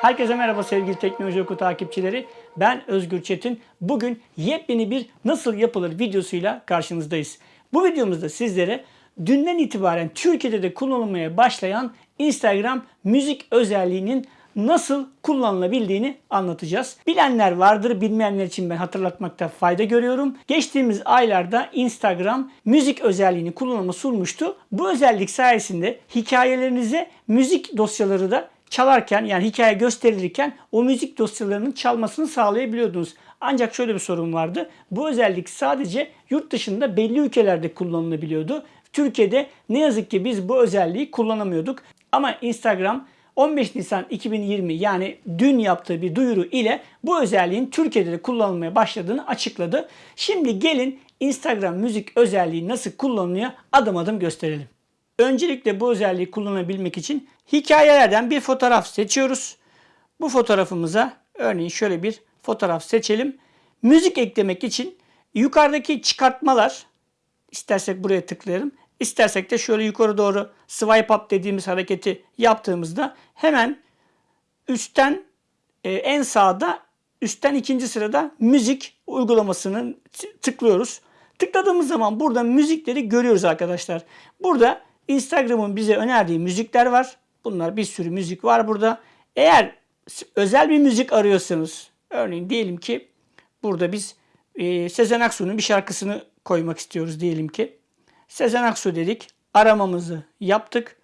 Herkese merhaba sevgili Teknoloji Oku takipçileri. Ben Özgür Çetin. Bugün yepyeni bir nasıl yapılır videosuyla karşınızdayız. Bu videomuzda sizlere dünden itibaren Türkiye'de de kullanılmaya başlayan Instagram müzik özelliğinin nasıl kullanılabildiğini anlatacağız. Bilenler vardır, bilmeyenler için ben hatırlatmakta fayda görüyorum. Geçtiğimiz aylarda Instagram müzik özelliğini kullanıma sunmuştu. Bu özellik sayesinde hikayelerinize müzik dosyaları da çalarken yani hikaye gösterilirken o müzik dosyalarının çalmasını sağlayabiliyordunuz. Ancak şöyle bir sorun vardı. Bu özellik sadece yurt dışında belli ülkelerde kullanılabiliyordu. Türkiye'de ne yazık ki biz bu özelliği kullanamıyorduk. Ama Instagram 15 Nisan 2020 yani dün yaptığı bir duyuru ile bu özelliğin Türkiye'de de kullanılmaya başladığını açıkladı. Şimdi gelin Instagram müzik özelliği nasıl kullanılıyor adım adım gösterelim. Öncelikle bu özelliği kullanabilmek için hikayelerden bir fotoğraf seçiyoruz. Bu fotoğrafımıza örneğin şöyle bir fotoğraf seçelim. Müzik eklemek için yukarıdaki çıkartmalar istersek buraya tıklayalım. İstersek de şöyle yukarı doğru swipe up dediğimiz hareketi yaptığımızda hemen üstten e, en sağda üstten ikinci sırada müzik uygulamasını tıklıyoruz. Tıkladığımız zaman burada müzikleri görüyoruz arkadaşlar. Burada Instagram'ın bize önerdiği müzikler var. Bunlar bir sürü müzik var burada. Eğer özel bir müzik arıyorsanız örneğin diyelim ki burada biz e, Sezen Aksu'nun bir şarkısını koymak istiyoruz diyelim ki. Sezen Aksu dedik. Aramamızı yaptık.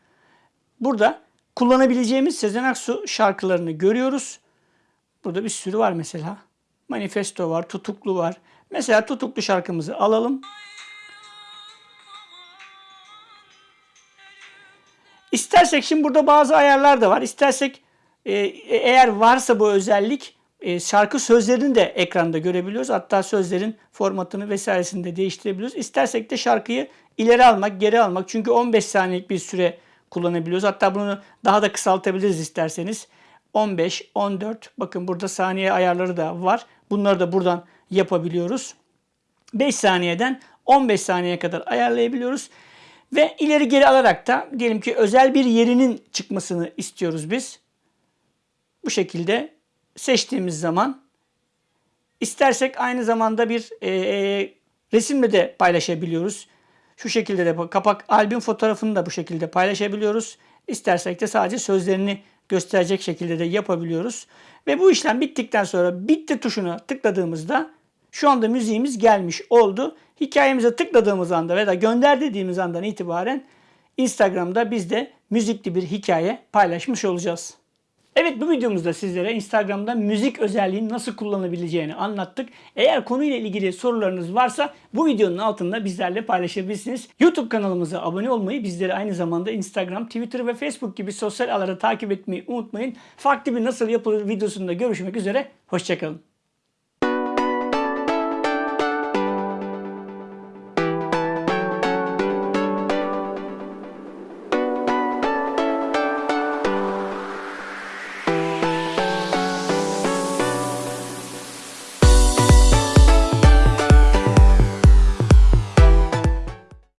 Burada kullanabileceğimiz Sezen Aksu şarkılarını görüyoruz. Burada bir sürü var mesela. Manifesto var, Tutuklu var. Mesela Tutuklu şarkımızı alalım. İstersek şimdi burada bazı ayarlar da var. İstersek e, eğer varsa bu özellik e, şarkı sözlerini de ekranda görebiliyoruz. Hatta sözlerin formatını vesairesini de değiştirebiliyoruz. İstersek de şarkıyı ileri almak, geri almak. Çünkü 15 saniyelik bir süre kullanabiliyoruz. Hatta bunu daha da kısaltabiliriz isterseniz. 15, 14 bakın burada saniye ayarları da var. Bunları da buradan yapabiliyoruz. 5 saniyeden 15 saniyeye kadar ayarlayabiliyoruz. Ve ileri geri alarak da diyelim ki özel bir yerinin çıkmasını istiyoruz biz. Bu şekilde seçtiğimiz zaman istersek aynı zamanda bir e, e, resimle de paylaşabiliyoruz. Şu şekilde de kapak albüm fotoğrafını da bu şekilde paylaşabiliyoruz. İstersek de sadece sözlerini gösterecek şekilde de yapabiliyoruz. Ve bu işlem bittikten sonra bitti tuşuna tıkladığımızda şu anda müziğimiz gelmiş oldu. Hikayemize tıkladığımız anda veya gönder dediğimiz andan itibaren Instagram'da biz de müzikli bir hikaye paylaşmış olacağız. Evet bu videomuzda sizlere Instagram'da müzik özelliğini nasıl kullanabileceğini anlattık. Eğer konuyla ilgili sorularınız varsa bu videonun altında bizlerle paylaşabilirsiniz. YouTube kanalımıza abone olmayı, bizleri aynı zamanda Instagram, Twitter ve Facebook gibi sosyal ağları takip etmeyi unutmayın. Farklı bir nasıl yapılır videosunda görüşmek üzere. Hoşçakalın.